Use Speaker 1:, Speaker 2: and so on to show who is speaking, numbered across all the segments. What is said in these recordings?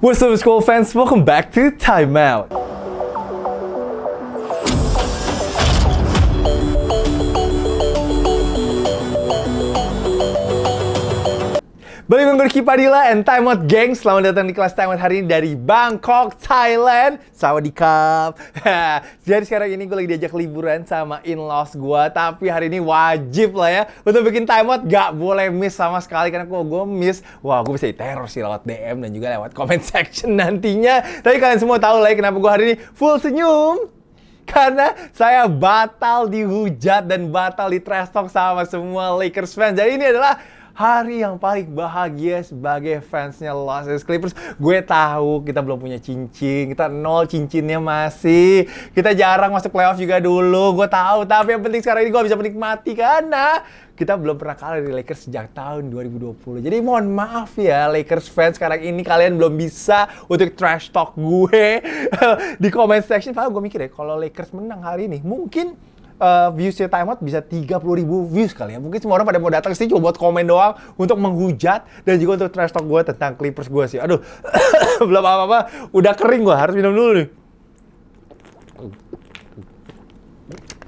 Speaker 1: What's up school fans, welcome back to Time Out. Dengan gue Padilla and Time Out Gang. Selamat datang di kelas Time Out hari ini dari Bangkok, Thailand. Sawadikap Jadi sekarang ini gue lagi diajak liburan sama in-laws gue Tapi hari ini wajib lah ya Untuk bikin Time Out gak boleh miss sama sekali Karena kalau gue miss, wah gue bisa diteror sih lewat DM Dan juga lewat comment section nantinya. Tapi kalian semua tahu lah ya kenapa gue hari ini full senyum. Karena saya batal dihujat dan batal di trash talk sama semua Lakers fans. Jadi ini adalah hari yang paling bahagia sebagai fansnya Los Angeles Clippers. Gue tahu kita belum punya cincin, kita nol cincinnya masih. Kita jarang masuk playoff juga dulu, gue tahu. Tapi yang penting sekarang ini gue bisa menikmati karena kita belum pernah kalah dari Lakers sejak tahun 2020. Jadi mohon maaf ya Lakers fans sekarang ini kalian belum bisa untuk trash talk gue di comment section. Padahal gue mikir ya kalau Lakers menang hari ini mungkin uh, viewsnya Time Out bisa 30 ribu views kali ya. Mungkin semua orang pada mau datang sih cuma buat komen doang untuk menghujat dan juga untuk trash talk gue tentang Clippers gue sih. Aduh, belum apa-apa, udah kering gue harus minum dulu nih.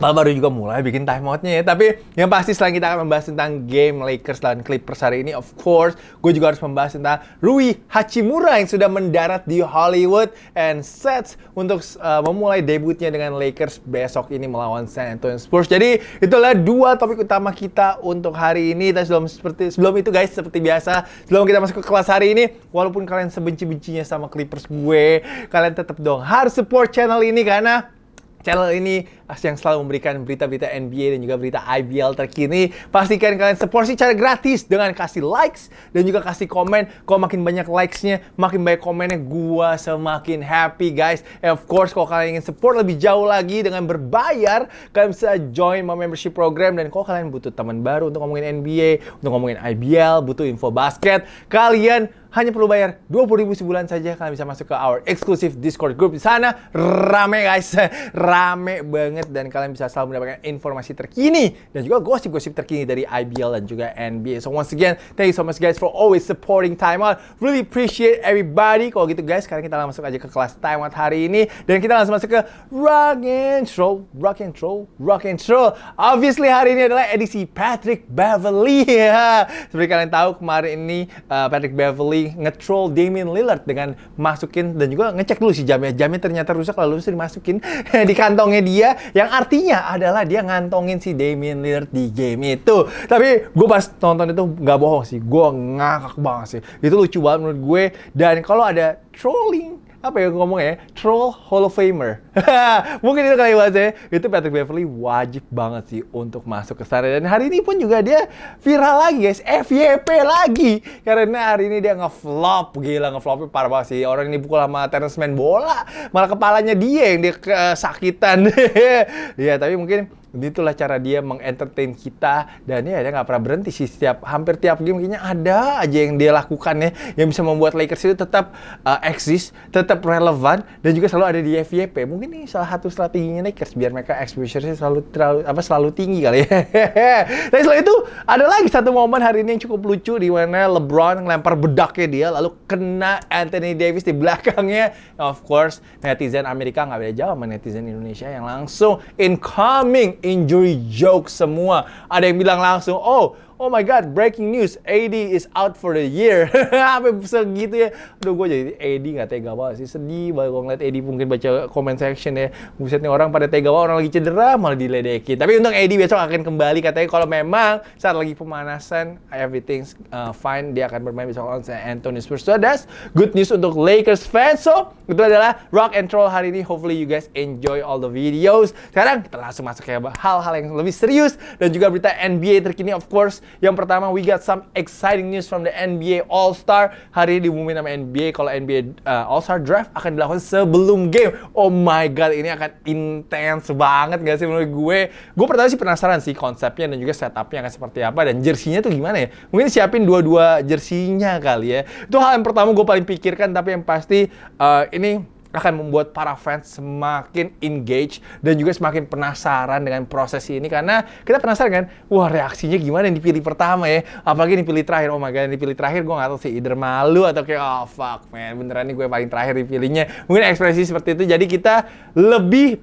Speaker 1: Bah, baru juga mulai bikin timeoutnya ya. Tapi yang pasti selain kita akan membahas tentang game Lakers dan Clippers hari ini, of course, gue juga harus membahas tentang Rui Hachimura yang sudah mendarat di Hollywood and sets untuk uh, memulai debutnya dengan Lakers besok ini melawan San Antonio Spurs. Jadi itulah dua topik utama kita untuk hari ini. Dan sebelum seperti sebelum itu guys, seperti biasa, sebelum kita masuk ke kelas hari ini, walaupun kalian sebenci-bencinya sama Clippers gue, kalian tetap dong harus support channel ini karena channel ini yang selalu memberikan berita-berita NBA dan juga berita IBL terkini. Pastikan kalian support secara gratis dengan kasih likes dan juga kasih komen. Kalau makin banyak likes-nya, makin banyak komennya, gua semakin happy guys. And of course, kalau kalian ingin support lebih jauh lagi dengan berbayar, kalian bisa join my membership program. Dan kalau kalian butuh teman baru untuk ngomongin NBA, untuk ngomongin IBL, butuh info basket, kalian hanya perlu bayar 20 ribu sebulan saja kalian bisa masuk ke our exclusive Discord group di sana rame guys rame banget dan kalian bisa selalu mendapatkan informasi terkini dan juga gosip-gosip terkini dari IBL dan juga NBA so once again thank you so much guys for always supporting Time Out. Really appreciate everybody. Kalau gitu guys sekarang kita langsung aja ke kelas Time Out hari ini. Dan kita langsung masuk ke Rock and Roll Rock and Roll Rock and Roll. Obviously hari ini adalah edisi Patrick Beverly. Ya seperti kalian tahu kemarin ini uh, Patrick Beverly nge-troll Damian Lillard dengan masukin dan juga ngecek dulu si jamnya. Jamnya ternyata rusak lalu bisa dimasukin di kantongnya dia yang artinya adalah dia ngantongin si Damian Lillard di game itu. Tapi gue pas nonton itu nggak bohong sih, gue ngakak banget sih. Itu lucu banget menurut gue. Dan kalau ada trolling apa ya ngomong ya? Troll Hall of Famer. Mungkin itu kali bahasanya itu Patrick Beverly wajib banget sih untuk masuk ke sana dan hari ini pun juga dia viral lagi guys. FYP lagi. Karena hari ini dia ngeflop. Gila ngeflopnya parah banget sih. Orang ini pukul sama Terence main bola. Malah kepalanya dia yang dia kesakitan ya tapi mungkin itulah cara dia mengentertain kita dan ya dia nggak pernah berhenti sih setiap hampir tiap game kayaknya ada aja yang dia lakukan ya yang bisa membuat Lakers itu tetap uh, eksis, tetap relevan dan juga selalu ada di FYP. Mungkin ini salah satu strateginya Lakers biar mereka exposure-nya selalu terlalu apa selalu tinggi kali ya. Tapi selain itu ada lagi satu momen hari ini yang cukup lucu di mana LeBron ngelempar bedaknya dia lalu kena Anthony Davis di belakangnya. Of course netizen Amerika nggak beda jauh sama netizen Indonesia yang langsung incoming injury joke semua. Ada yang bilang langsung, oh oh my god, breaking news, AD is out for the year. Apa segitu ya. Aduh, gue jadi AD nggak tega banget sih. Sedih banget gue ngeliat AD mungkin baca comment section ya. Buset nih orang pada tega banget, orang lagi cedera malah diledekin. Tapi untuk AD besok akan kembali katanya kalau memang saat lagi pemanasan, everything uh, fine. Dia akan bermain besok lawan Antonio Spurs. So that's good news untuk Lakers fans. So, itu adalah Rock and Troll hari ini. Hopefully you guys enjoy all the videos. Sekarang kita langsung masuk ke hal-hal yang lebih serius dan juga berita NBA terkini of course yang pertama, we got some exciting news from the NBA All-Star. Hari ini diumumin sama NBA kalau NBA uh, All-Star Draft akan dilakukan sebelum game. Oh my God, ini akan intens banget gak sih menurut gue? Gue pertama sih penasaran sih konsepnya dan juga setupnya akan seperti apa dan jersinya tuh gimana ya? Mungkin siapin dua-dua jersinya kali ya. Itu hal yang pertama gue paling pikirkan, tapi yang pasti uh, ini akan membuat para fans semakin engage dan juga semakin penasaran dengan proses ini. Karena kita penasaran kan, wah reaksinya gimana yang dipilih pertama ya, apalagi yang dipilih terakhir, oh my god yang dipilih terakhir gue gak tahu sih, either malu atau kayak oh fuck man, beneran nih gue paling terakhir dipilihnya, mungkin ekspresi seperti itu, jadi kita lebih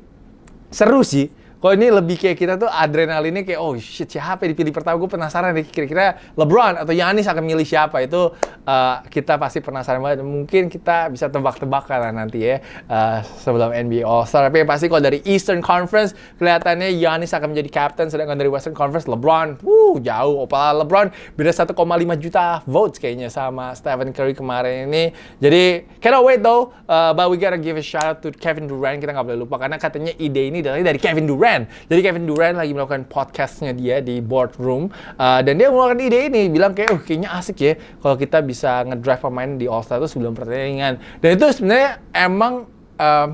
Speaker 1: seru sih kalau ini lebih kayak kita tuh adrenalinnya kayak oh shit siapa yang dipilih pertama gue penasaran nih kira-kira LeBron atau Yanis akan milih siapa? Itu uh, kita pasti penasaran banget. Mungkin kita bisa tebak-tebakan lah nanti ya uh, sebelum NBA All Star tapi pasti kalau dari Eastern Conference kelihatannya Yanis akan menjadi captain sedangkan dari Western Conference LeBron. Wuh jauh. Opala LeBron beda 1,5 juta votes kayaknya sama Stephen Curry kemarin ini. Jadi cannot wait though. Uh, but we gotta give a shout out to Kevin Durant. Kita nggak boleh lupa karena katanya ide ini dari Kevin Durant Durant. Jadi Kevin Durant lagi melakukan podcastnya dia di boardroom uh, dan dia mengeluarkan ide ini bilang kayak oh kayaknya asik ya kalau kita bisa ngedrive pemain di All Star itu sebelum pertandingan. Dan itu sebenarnya emang um,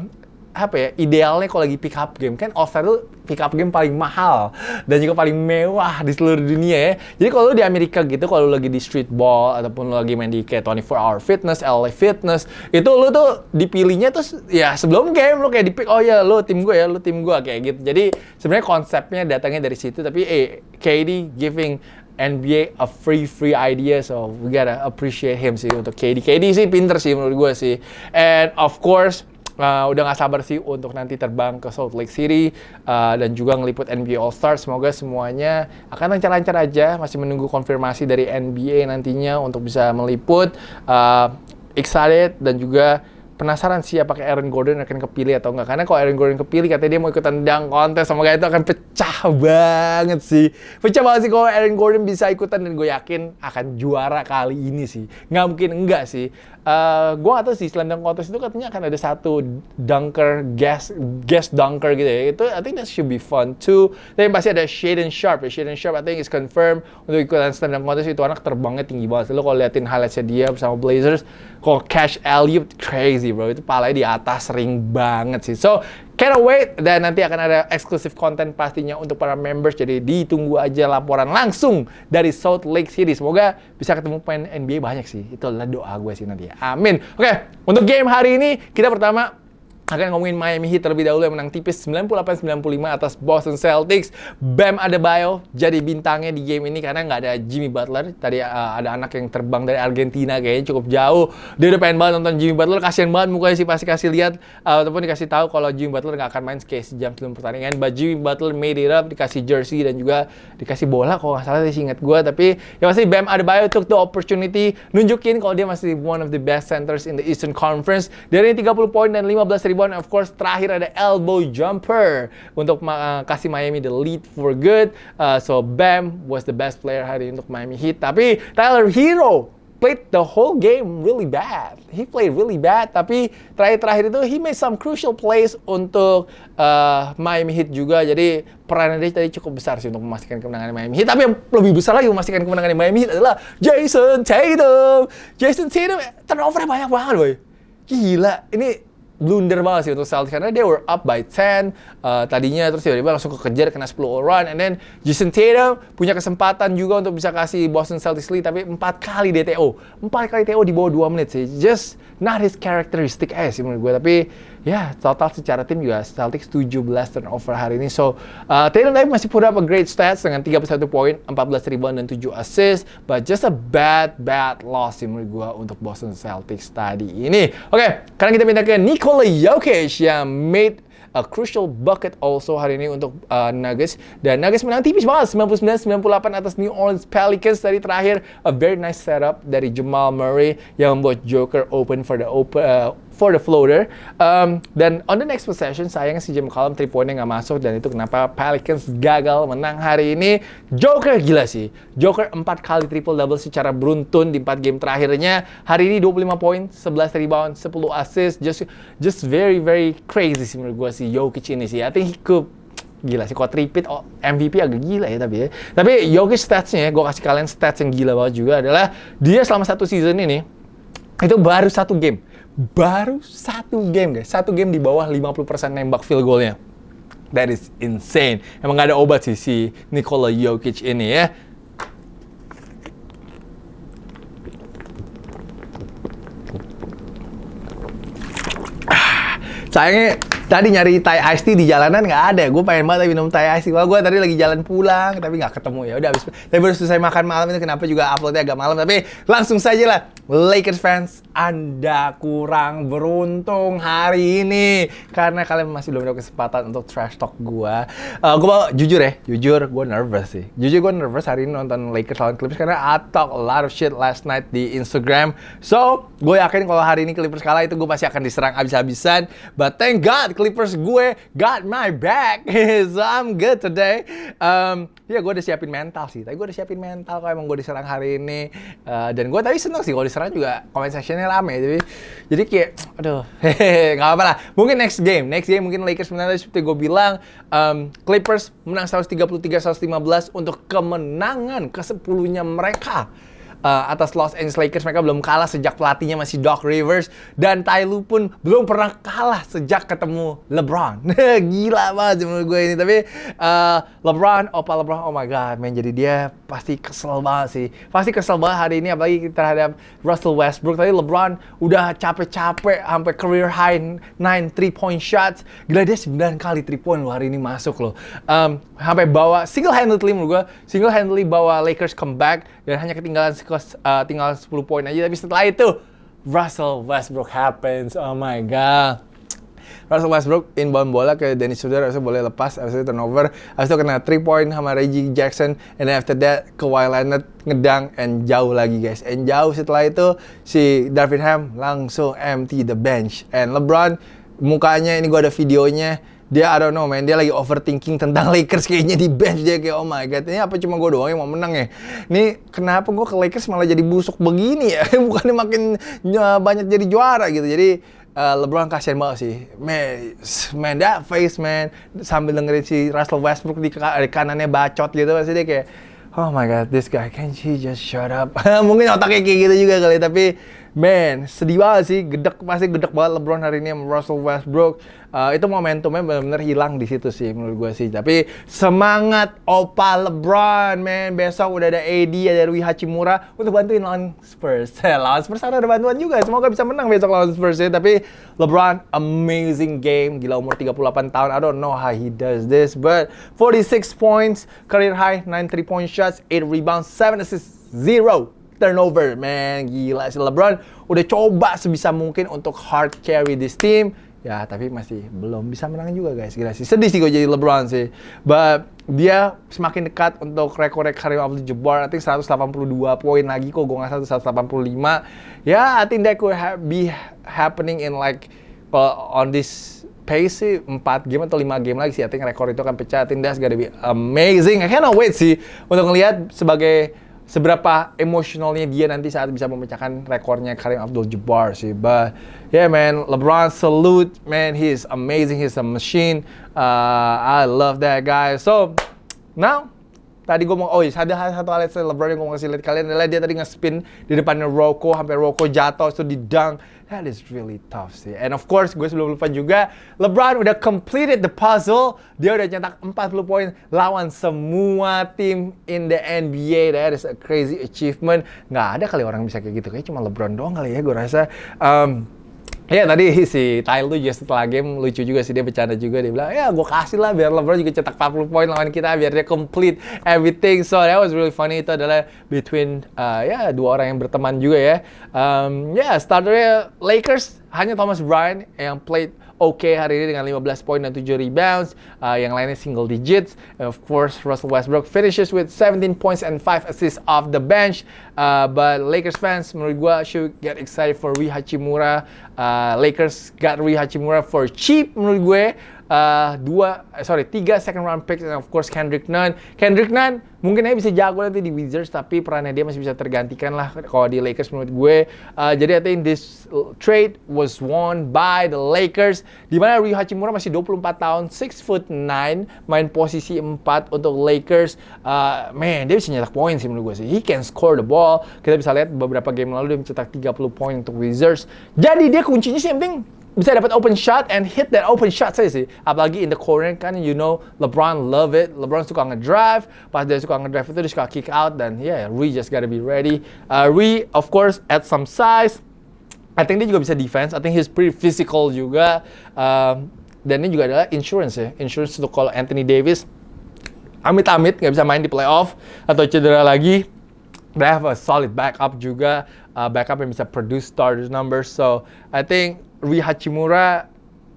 Speaker 1: apa ya idealnya kalau lagi pick up game kan All Star itu pick up game paling mahal dan juga paling mewah di seluruh dunia ya. Jadi kalau di Amerika gitu kalau lagi di street ball ataupun lo lagi main di kayak 24 hour fitness, LA fitness, itu lo tuh dipilihnya tuh ya sebelum game lo kayak di pick oh ya lo tim gue ya, lo tim gue kayak gitu. Jadi sebenarnya konsepnya datangnya dari situ tapi eh KD giving NBA a free free idea so we gotta appreciate him sih untuk KD. KD sih pinter sih menurut gue sih. And of course uh, udah nggak sabar sih untuk nanti terbang ke Salt Lake City uh, dan juga ngeliput NBA All Star. Semoga semuanya akan lancar-lancar aja. Masih menunggu konfirmasi dari NBA nantinya untuk bisa meliput. Uh, excited dan juga penasaran sih apakah Aaron Gordon akan kepilih atau enggak. Karena kalau Aaron Gordon kepilih katanya dia mau ikutan dunk kontes sama itu akan pecah banget sih. Pecah banget sih kalau Aaron Gordon bisa ikutan dan gue yakin akan juara kali ini sih. Nggak mungkin enggak sih. Uh, gue gak tau sih slam dunk contest itu katanya akan ada satu dunker guest guest dunker gitu ya. Itu I think that should be fun too. Tapi pasti ada Shaden Sharp ya. Shaden Sharp I think is confirmed untuk ikutan slam dunk contest. Itu anak terbangnya tinggi banget lo kalau liatin highlightsnya dia bersama Blazers kalau Cash Elliot crazy bro. Itu palanya di atas ring banget sih. So Cannot wait dan nanti akan ada eksklusif konten pastinya untuk para members jadi ditunggu aja laporan langsung dari Salt Lake City. Semoga bisa ketemu pemain NBA banyak sih. Itu adalah doa gue sih nanti. Amin. Oke, untuk game hari ini kita pertama akan ngomongin Miami Heat terlebih dahulu yang menang tipis 98-95 atas Boston Celtics. Bam Adebayo jadi bintangnya di game ini karena nggak ada Jimmy Butler. Tadi uh, ada anak yang terbang dari Argentina kayaknya cukup jauh. Dia udah pengen banget nonton Jimmy Butler. Kasian banget mukanya sih pasti kasih lihat uh, ataupun dikasih tahu kalau Jimmy Butler nggak akan main kayak sejam sebelum pertandingan. But Jimmy Butler made it up, dikasih jersey dan juga dikasih bola kalau nggak salah sih ingat gue. Tapi ya pasti Bam Adebayo took the opportunity nunjukin kalau dia masih one of the best centers in the Eastern Conference. Dari 30 poin dan 15 rebound of course terakhir ada elbow jumper untuk uh, kasih Miami the lead for good. Uh, so Bam was the best player hari ini untuk Miami Heat. Tapi Tyler Hero played the whole game really bad. He played really bad, tapi terakhir-terakhir itu he made some crucial plays untuk uh, Miami Heat juga. Jadi perannya dia tadi cukup besar sih untuk memastikan kemenangan Miami Heat. Tapi yang lebih besar lagi memastikan kemenangan Miami Heat adalah Jason Tatum. Jason Tatum turnovernya banyak banget, boy. Gila, ini blunder banget sih untuk Celtics karena they were up by 10 uh, tadinya terus tiba-tiba langsung kekejar kena 10 run and then Jason Tatum punya kesempatan juga untuk bisa kasih Boston Celtics lead tapi empat kali DTO empat kali TO di bawah 2 menit sih. Just not his characteristic aja sih menurut gue tapi ya total secara tim juga Celtics 17 turnover hari ini. So uh, Tatum masih put up a great stats dengan 31 poin, 14 rebound dan 7 assist, but just a bad bad loss sih menurut gua untuk Boston Celtics tadi ini. Oke, okay, sekarang kita pindah ke Nikola Jokic yang made a crucial bucket also hari ini untuk uh, Nuggets dan Nuggets menang tipis banget 99-98 atas New Orleans Pelicans tadi terakhir a very nice setup dari Jamal Murray yang membuat Joker open for the open uh, for the floater. Um, dan on the next possession, sayang si Jim Column 3 pointnya nggak masuk dan itu kenapa Pelicans gagal menang hari ini. Joker gila sih. Joker 4 kali triple double secara beruntun di 4 game terakhirnya. Hari ini 25 poin, 11 rebound, 10 assist. Just just very very crazy sih menurut gue si Jokic ini sih. I think he could gila sih. Kalau tripit oh, MVP agak gila ya tapi ya. Tapi Jokic statsnya, gue kasih kalian stats yang gila banget juga adalah dia selama satu season ini itu baru satu game baru satu game guys. Satu game di bawah 50% nembak field goalnya. That is insane. Emang gak ada obat sih si Nikola Jokic ini ya. Sayangnya tadi nyari Thai iced tea di jalanan nggak ada. Gue pengen banget minum Thai iced tea. Wah, gue tadi lagi jalan pulang tapi nggak ketemu ya. Udah habis. Tapi baru selesai makan malam itu kenapa juga uploadnya agak malam. Tapi langsung saja lah. Lakers fans, Anda kurang beruntung hari ini karena kalian masih belum ada kesempatan untuk trash talk gue. Uh, gue mau jujur ya, jujur gue nervous sih. Jujur gue nervous hari ini nonton Lakers lawan Clippers karena I talk a lot of shit last night di Instagram. So, gue yakin kalau hari ini Clippers kalah itu gue pasti akan diserang abis-abisan. But thank God Clippers gue got my back. so I'm good today. Um, ya gue udah siapin mental sih. Tapi gue udah siapin mental kalau emang gue diserang hari ini. Uh, dan gue tadi seneng sih kalau diserang juga comment sectionnya rame jadi jadi kayak aduh. hehehe nggak apa-apa lah. Mungkin next game next game mungkin Lakers menang seperti gue bilang um, Clippers menang 133-115 untuk kemenangan ke 10 nya mereka uh, atas Los Angeles Lakers mereka belum kalah sejak pelatihnya masih Doc Rivers dan Ty Lue pun belum pernah kalah sejak ketemu LeBron. Gila banget menurut gue ini tapi uh, LeBron, opa LeBron, oh my god, main jadi dia pasti kesel banget sih. Pasti kesel banget hari ini apalagi terhadap Russell Westbrook. Tadi LeBron udah capek-capek sampai career high 9 3 point shots. Gila dia 9 kali 3 point loh hari ini masuk loh. Um, sampai bawa single handedly menurut gue, single handedly bawa Lakers comeback dan hanya ketinggalan uh, tinggal 10 poin aja. Tapi setelah itu Russell Westbrook happens. Oh my god. Russell Westbrook inbound bola ke Dennis Schroeder harusnya boleh lepas itu turnover. Itu kena 3 point sama Reggie Jackson. And then after that ke Leonard ngedang and jauh lagi guys. And jauh setelah itu si Darvin Ham langsung empty the bench. And LeBron mukanya ini gua ada videonya dia I don't know man. Dia lagi overthinking tentang Lakers kayaknya di bench. Dia kayak oh my god ini apa cuma gue doang yang mau menang ya? Ini kenapa gue ke Lakers malah jadi busuk begini ya? Bukannya makin ya, banyak jadi juara gitu. Jadi uh, LeBron kasihan banget sih. Man, man that face man. Sambil dengerin si Russell Westbrook di, di kanannya bacot gitu pasti dia kayak oh my god this guy can he just shut up? Mungkin otaknya kayak gitu juga kali tapi man sedih banget sih. Gedek pasti gedek banget LeBron hari ini sama Russell Westbrook. Uh, itu momentumnya benar-benar hilang di situ sih menurut gue sih. Tapi semangat Opa LeBron man. Besok udah ada AD ada Rui Hachimura. Untuk bantuin lawan Spurs. Lawan Spurs ada bantuan juga. Semoga bisa menang besok lawan Spurs ya. Tapi LeBron amazing game. Gila umur 38 tahun. I don't know how he does this but 46 points career high 9 3 point shots 8 rebounds 7 assists 0 turnover, man. Gila si LeBron udah coba sebisa mungkin untuk hard carry this team. Ya, tapi masih belum bisa menang juga guys. Gila sih. Sedih sih gue jadi LeBron sih. But dia semakin dekat untuk rekor Karim Abdul-Jabbar. I think 182 poin lagi kok. Gue nggak 185. Ya, I think that could ha be happening in like uh, on this pace sih 4 game atau 5 game lagi sih. I think rekor itu akan pecah. I think that's gonna be amazing. I cannot wait sih untuk ngelihat sebagai seberapa emosionalnya dia nanti saat bisa memecahkan rekornya Karim Abdul-Jabbar sih. But yeah man, LeBron salute man, he's amazing, he's a machine. Uh, I love that guy. So now tadi gue mau oh iya ada satu hal LeBron yang gue mau kasih lihat kalian adalah dia tadi nge-spin di depannya Rocco sampai Rocco jatuh itu di dunk that is really tough sih. And of course gue sebelum lupa juga LeBron udah completed the puzzle. Dia udah nyetak 40 poin lawan semua tim in the NBA that is a crazy achievement. Nggak ada kali orang bisa kayak gitu. Kayak cuma LeBron doang kali ya gue rasa. Um, Ya tadi si Tyler tuh juga setelah game lucu juga sih dia bercanda juga dia bilang ya gue kasih lah biar LeBron juga cetak 40 poin lawan kita biar dia complete everything. So that was really funny. Itu adalah between uh, ya dua orang yang berteman juga ya. Um, ya yeah, starternya Lakers hanya Thomas Bryant yang played oke okay hari ini dengan 15 poin dan 7 rebounds. Uh, yang lainnya single digits. Of course, Russell Westbrook finishes with 17 points and 5 assists off the bench. Uh, but Lakers fans, menurut gue, should get excited for Rui Hachimura. Uh, Lakers got Rui Hachimura for cheap menurut gue uh, dua eh, sorry tiga second round picks and of course Kendrick Nunn. Kendrick Nunn mungkin aja bisa jago nanti di Wizards tapi perannya dia masih bisa tergantikan lah kalau di Lakers menurut gue. Uh, jadi I think this trade was won by the Lakers di mana Rui Hachimura masih 24 tahun 6 foot 9 main posisi 4 untuk Lakers. Uh, man dia bisa nyetak poin sih menurut gue sih. He can score the ball. Kita bisa lihat beberapa game lalu dia mencetak 30 poin untuk Wizards. Jadi dia kuncinya sih yang penting bisa dapat open shot and hit that open shot saya sih. Apalagi in the corner kan, you know, LeBron love it. LeBron suka ngedrive, pas dia suka ngedrive itu dia suka kick out dan yeah, Rui just gotta be ready. Uh, Rui, of course, add some size. I think dia juga bisa defense. I think he's pretty physical juga. Um, dan ini juga adalah insurance ya. Insurance untuk kalau Anthony Davis amit-amit nggak bisa main di playoff atau cedera lagi. They have a solid backup juga. Uh, backup yang bisa produce starters numbers. So, I think Rui Hachimura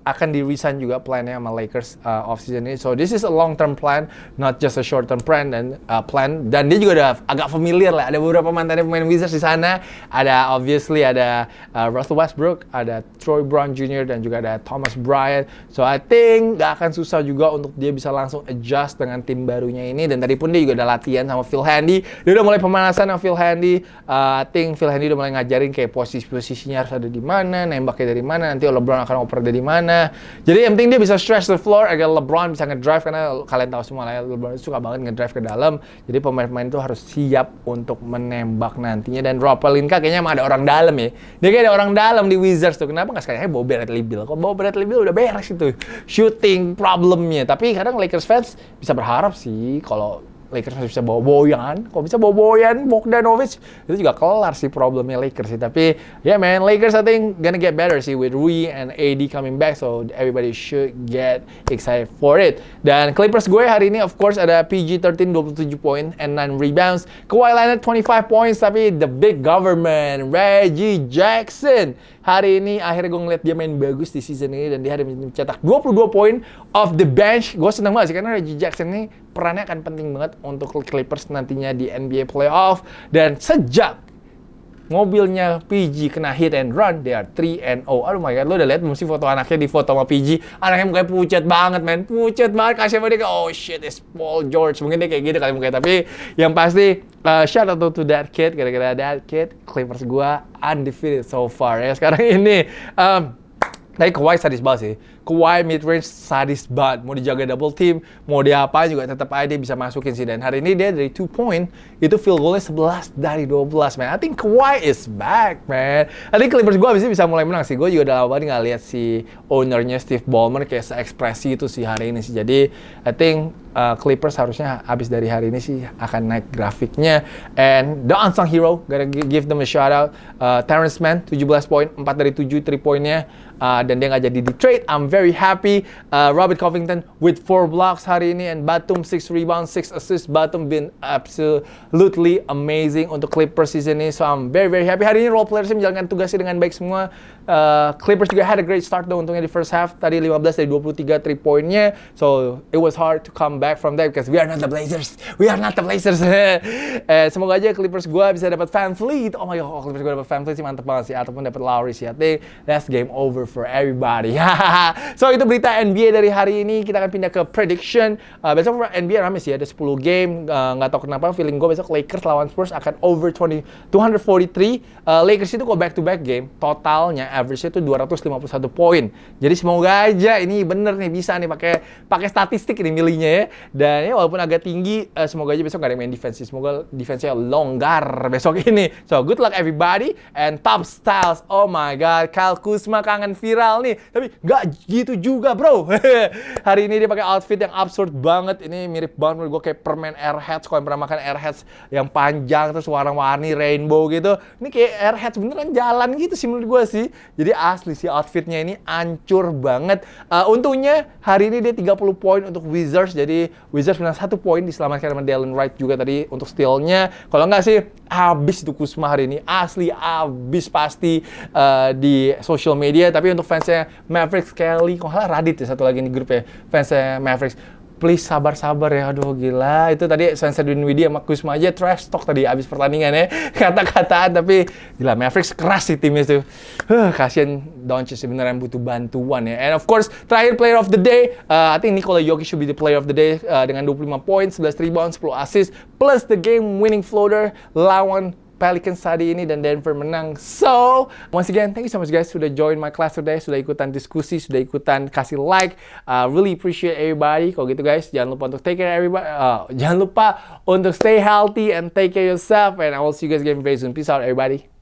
Speaker 1: akan di resign juga plannya sama Lakers uh, off season ini. So this is a long term plan, not just a short term plan dan uh, plan. Dan dia juga udah agak familiar lah. Ada beberapa mantan pemain Wizards di sana. Ada obviously ada uh, Russell Westbrook, ada Troy Brown Jr. dan juga ada Thomas Bryant. So I think gak akan susah juga untuk dia bisa langsung adjust dengan tim barunya ini. Dan tadi pun dia juga ada latihan sama Phil Handy. Dia udah mulai pemanasan sama Phil Handy. Uh, I think Phil Handy udah mulai ngajarin kayak posisi-posisinya harus ada di mana, nembaknya dari mana, nanti LeBron akan oper dari mana jadi yang penting dia bisa stretch the floor agar LeBron bisa ngedrive karena kalian tahu semua lah ya, LeBron suka banget ngedrive ke dalam. Jadi pemain-pemain itu harus siap untuk menembak nantinya dan Rob Pelinka kayaknya emang ada orang dalam ya. Dia kayak ada orang dalam di Wizards tuh. Kenapa nggak sekalian bawa Bradley Beal? Kok bawa Bradley Beal udah beres itu shooting problemnya. Tapi kadang Lakers fans bisa berharap sih kalau Lakers masih bisa bawa boyan. Kok bisa bawa boyan Bogdanovic? Itu juga kelar sih problemnya Lakers sih. Tapi ya yeah, man, Lakers I think gonna get better sih with Rui and AD coming back. So everybody should get excited for it. Dan Clippers gue hari ini of course ada PG 13 27 poin and 9 rebounds. Kawhi Leonard 25 points tapi the big government Reggie Jackson hari ini akhirnya gue ngeliat dia main bagus di season ini dan dia hari ini mencetak 22 poin off the bench. Gue seneng banget sih karena Reggie Jackson ini perannya akan penting banget untuk Clippers nantinya di NBA playoff dan sejak mobilnya PG kena hit and run, they are 3 and 0. Aduh my god, lo udah lihat mesti foto anaknya di foto sama PG. Anaknya mukanya pucat banget, men. Pucat banget. Kasih sama dia kayak, oh shit, it's Paul George. Mungkin dia kayak gitu kali mukanya. Tapi yang pasti, uh, shout out to that kid. Gara-gara that kid, Clippers gua undefeated so far ya. Sekarang ini, um, tapi Kawhi sadis banget sih. Kawhi mid range sadis banget. Mau dijaga double team, mau dia apa juga tetap aja dia bisa masukin sih. Dan hari ini dia dari 2 point, itu field goalnya 11 dari 12, man. I think Kawhi is back, man. I think Clippers gue abisnya bisa mulai menang sih. Gue juga udah lama nggak lihat si ownernya Steve Ballmer kayak se-ekspresi itu sih hari ini sih. Jadi, I think uh, Clippers harusnya habis dari hari ini sih akan naik grafiknya. And the unsung hero, gotta give them a shout out. Uh, Terrence Mann, 17 poin, 4 dari 7 3 poinnya uh, dan dia nggak jadi di trade. I'm very happy. Uh, Robert Covington with 4 blocks hari ini and Batum 6 rebounds, 6 assists. Batum been absolutely amazing untuk Clippers season ini. So I'm very very happy. Hari ini role players menjalankan tugasnya dengan baik semua. Uh, Clippers juga had a great start though untungnya di first half. Tadi 15 dari 23 3 poinnya. So it was hard to come back from that because we are not the Blazers. We are not the Blazers. eh, semoga aja Clippers gue bisa dapat fan fleet. Oh my god, Clippers gue dapat fan fleet sih mantep banget sih. Ataupun dapat Lowry sih. I that's game over for everybody. so itu berita NBA dari hari ini. Kita akan pindah ke prediction. Uh, besok NBA rame sih ada 10 game. Uh, nggak uh, tahu kenapa feeling gue besok Lakers lawan Spurs akan over 20 243. Uh, Lakers itu kok back to back game. Totalnya average itu 251 poin. Jadi semoga aja ini bener nih bisa nih pakai pakai statistik ini milihnya ya. Dan ya walaupun agak tinggi uh, semoga aja besok gak ada yang main defense. Semoga defense-nya longgar besok ini. So good luck everybody and top styles. Oh my god, Kyle Kuzma kangen viral nih. Tapi nggak gitu juga, bro. Hari ini dia pakai outfit yang absurd banget. Ini mirip banget menurut gue kayak permen Airheads. Kalau yang pernah makan Airheads yang panjang terus warna-warni rainbow gitu. Ini kayak Airheads beneran jalan gitu sih menurut gue sih. Jadi asli sih outfitnya ini ancur banget. Uh, untungnya hari ini dia 30 poin untuk Wizards. Jadi Wizards menang satu poin diselamatkan sama Dallin Wright juga tadi untuk stealnya. Kalau nggak sih habis itu Kusma hari ini. Asli habis pasti uh, di social media. Tapi untuk fansnya Mavericks Kelly, kok Radit ya satu lagi di grup ya fansnya Mavericks please sabar-sabar ya. Aduh gila. Itu tadi Spencer Dinwiddie sama Kusma aja trash talk tadi abis pertandingan ya. Kata-kataan tapi gila Mavericks keras sih timnya tuh. Huh, kasian Doncic beneran butuh bantuan ya. And of course, terakhir player of the day, uh, I think Nikola Jokic should be the player of the day uh, dengan 25 poin, 11 rebound, 10 assist plus the game winning floater lawan Pelicans hari ini dan Denver menang. So, once again, thank you so much guys sudah join my class today, sudah ikutan diskusi, sudah ikutan kasih like. Uh, really appreciate everybody. Kalau gitu guys, jangan lupa untuk take care everybody. Uh, jangan lupa untuk stay healthy and take care yourself. And I will see you guys again very soon. Peace out everybody.